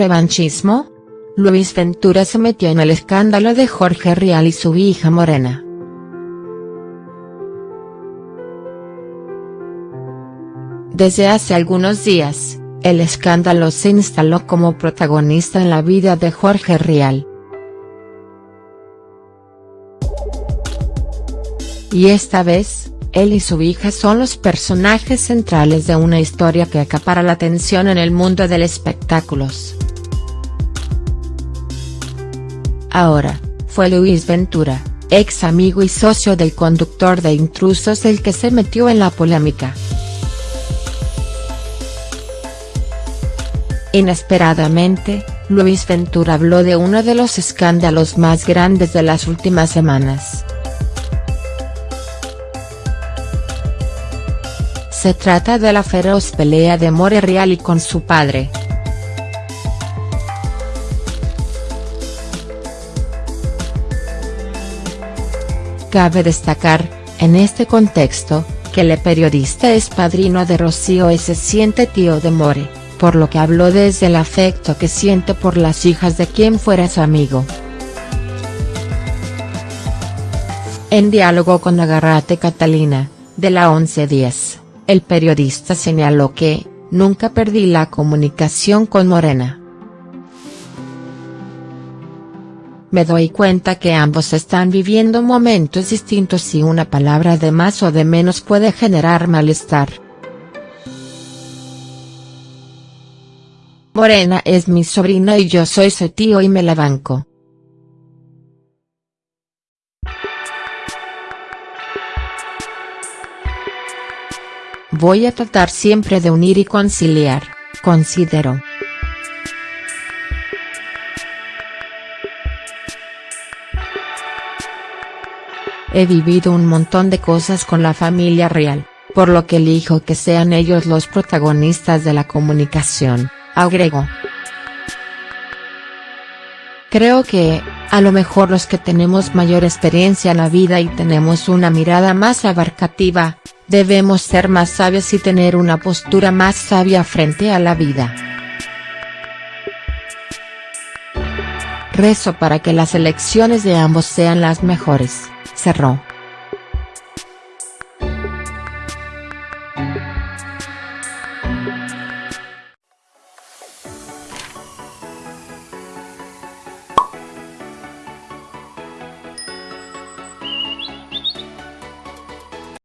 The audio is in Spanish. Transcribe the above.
revanchismo? Luis Ventura se metió en el escándalo de Jorge Rial y su hija Morena. Desde hace algunos días, el escándalo se instaló como protagonista en la vida de Jorge Rial. Y esta vez, él y su hija son los personajes centrales de una historia que acapara la atención en el mundo del espectáculos. Ahora, fue Luis Ventura, ex amigo y socio del conductor de Intrusos el que se metió en la polémica. Inesperadamente, Luis Ventura habló de uno de los escándalos más grandes de las últimas semanas. Se trata de la feroz pelea de More Real y con su padre. Cabe destacar, en este contexto, que el periodista es padrino de Rocío y se siente tío de More, por lo que habló desde el afecto que siente por las hijas de quien fuera su amigo. En diálogo con Agarrate Catalina, de la 1110. El periodista señaló que, nunca perdí la comunicación con Morena. Me doy cuenta que ambos están viviendo momentos distintos y una palabra de más o de menos puede generar malestar. Morena es mi sobrina y yo soy su tío y me la banco. Voy a tratar siempre de unir y conciliar, considero. He vivido un montón de cosas con la familia real, por lo que elijo que sean ellos los protagonistas de la comunicación, agregó. Creo que, a lo mejor los que tenemos mayor experiencia en la vida y tenemos una mirada más abarcativa, Debemos ser más sabios y tener una postura más sabia frente a la vida. Rezo para que las elecciones de ambos sean las mejores, cerró.